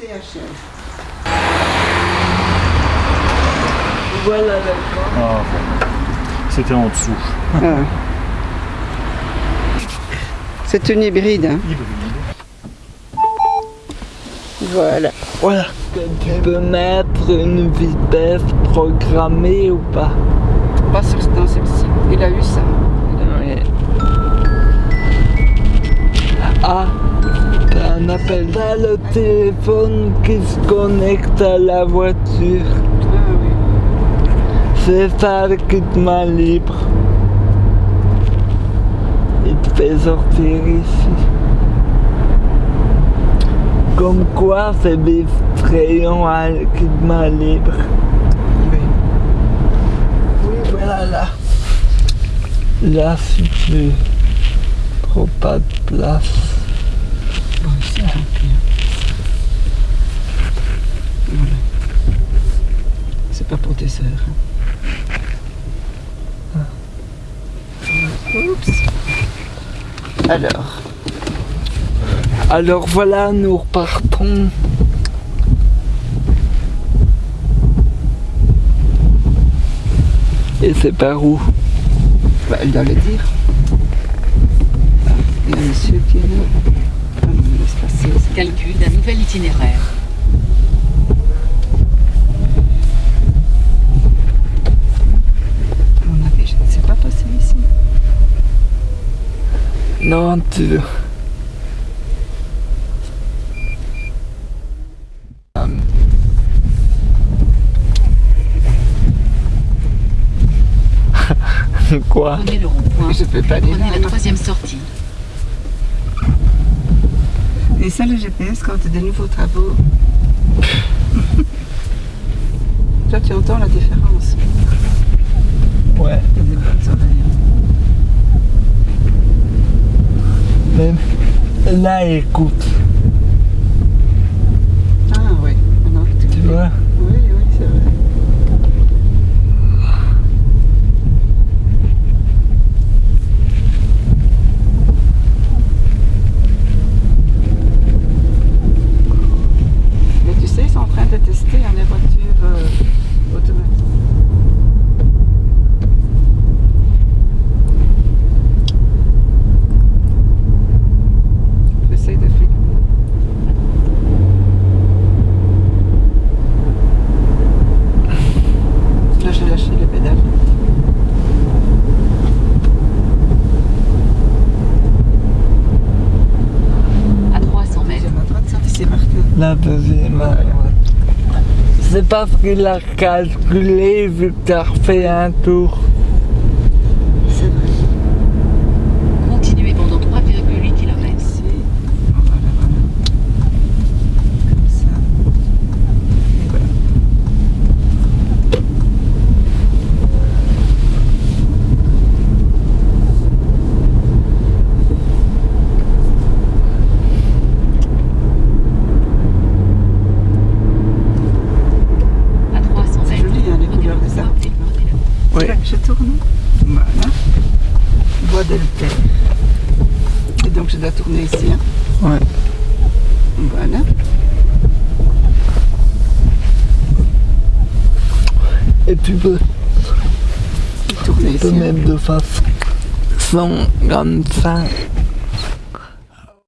CHR. Voilà la Ah, C'était en dessous. Ah. C'est une hybride. hein. Voilà. Voilà. Tu peux mettre une vitesse programmée ou pas? Pas sur dans celle-ci. Téléphone qui se connecte à la voiture. C'est ça le kit main libre. Il te fait sortir ici. Comme quoi, c'est distrayant à kit main libre. Oui. Oui, voilà là. Là, si tu trouves pas de place. Bon, tant pis. Voilà. C'est pas pour Oups. Alors, Alors voilà, nous repartons. Et c'est par où? Bah, elle doit le dire. Ah, il y a un monsieur qui est là. Ah Calcul d'un nouvel itinéraire. À mon avis, je ne sais pas passer ici. Non, tu... Quoi Prenez le rond-point. Je peux pas aller Prenez là. la troisième sortie. Et ça, le GPS, quand tu as des nouveaux travaux. Toi, tu entends la différence. Ouais. Il y a des bonnes oreilles. Là, écoute. Ah oui, maintenant que Tu vois Oui, oui, c'est vrai. Mais tu sais, ils sont en train de tester hein, les voitures euh, automatiques. J'essaie de filmer. Là, j'ai lâché les pédales. À 300 mètres. Deuxième à droite, ça, c'est marqué. La deuxième. C'est parce qu'il a calculé vu que t'as refait un tour. C'est vrai. Continuez pendant 3,8 km. Ici. Voilà, voilà. Comme ça. Et voilà. À 300 C'est mètres. joli, hein, les prenez couleurs le des rond-point arbres. et prenez le- Oui. Là, je tourne. Voilà. Bois d'Elter. Et donc, je dois tourner ici. hein. Ouais. Voilà. Et tu peux, Tourner tu peux ici. hein. mettre de façon comme ça.